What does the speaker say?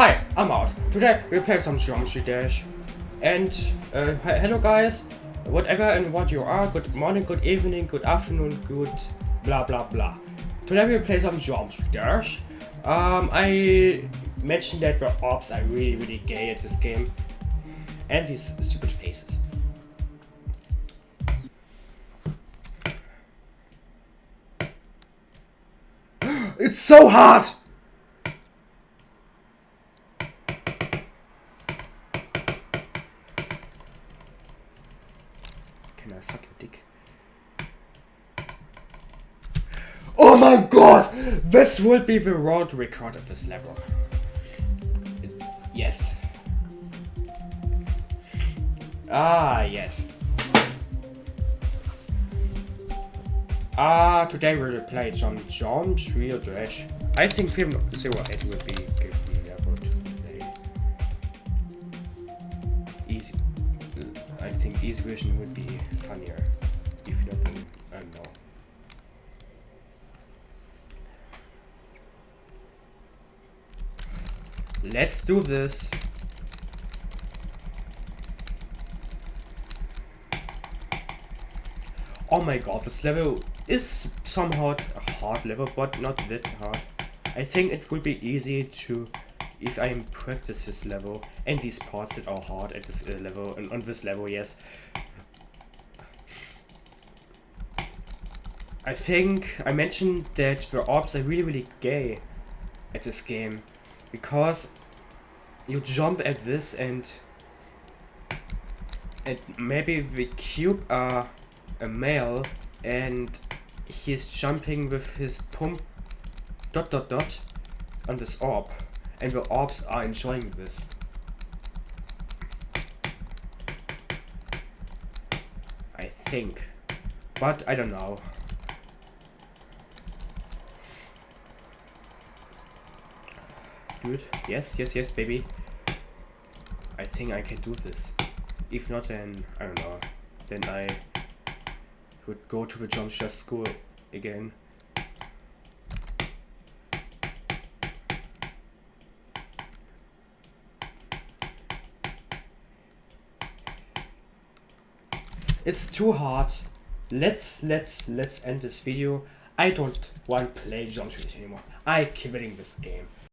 Hi, I'm out. Today we play some Geometry Dash. And uh, hello guys, whatever and what you are, good morning, good evening, good afternoon, good blah blah blah. Today we play some Geometry Dash. Um, I mentioned that the orbs are really really gay at this game. And these stupid faces. it's so hard! Suck your dick? Oh my god! This will be the world record of this level. It's, yes. Ah, yes. Ah, today we'll play some Jumps Real Dash. I think Film 08 will be good level to play. Easy. I think easy version would be funnier. If not, then I don't know. Let's do this. Oh my god, this level is somehow a hard level, but not that hard. I think it will be easy to, if I practice this level, and these parts that are hard at this uh, level, and on this level, yes. I think I mentioned that the orbs are really really gay at this game, because you jump at this and and maybe the cube are a male and he's jumping with his pump dot dot dot on this orb and the orbs are enjoying this. I think. But I don't know. Dude, yes, yes, yes, baby. I think I can do this. If not, then I don't know. Then I would go to the jump school again. It's too hard. Let's let's let's end this video. I don't want to play shoot anymore. I quitting this game.